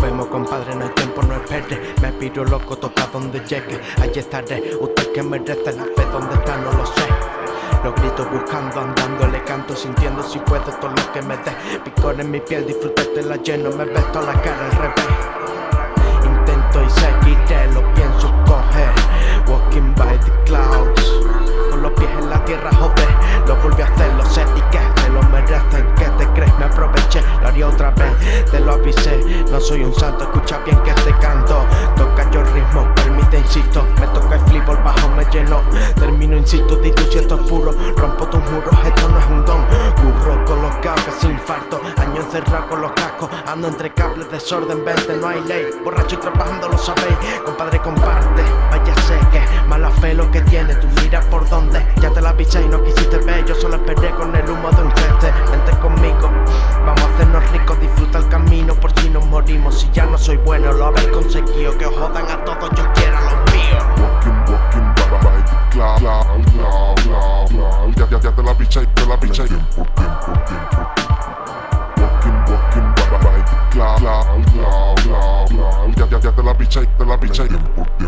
Vemos compadre, no hay tiempo, no espere. Me piro loco, toca donde llegue. Allí estaré, usted que merece la fe Donde está no lo sé. Los grito buscando, andando, le canto Sintiendo si puedo todo lo que me dé. Picor en mi piel, disfrútate la lleno Me ves toda la cara al revés Te lo avisé, no soy un santo Escucha bien que te canto. Toca yo ritmo, permite, insisto. Me toca el flip, el bajo me llenó Termino, insisto, digo si esto es puro. Rompo tus muros, esto no es un don. Curro colocado, casi infarto. Año encerrado con los cascos. Ando entre cables, desorden, vente, no hay ley. Borracho y trabajando, lo sabéis. Compadre, comparte, vaya sé que Mala fe lo que tiene, tú mira por dónde Ya te la avisé y no quisiste ver. Yo solo esperé con el humo de un soy bueno, lo habéis conseguido Que jodan a todos, yo quiero los míos Walking, walking, by, by the cloud, cloud, cloud, cloud. Ya, ya, ya te la piché, te la piché. Tiempo, tiempo, tiempo. Walking, walking, by, by the cloud, cloud, cloud. Ya, ya, ya te la piché, te la piché. Tiempo, tiempo, tiempo.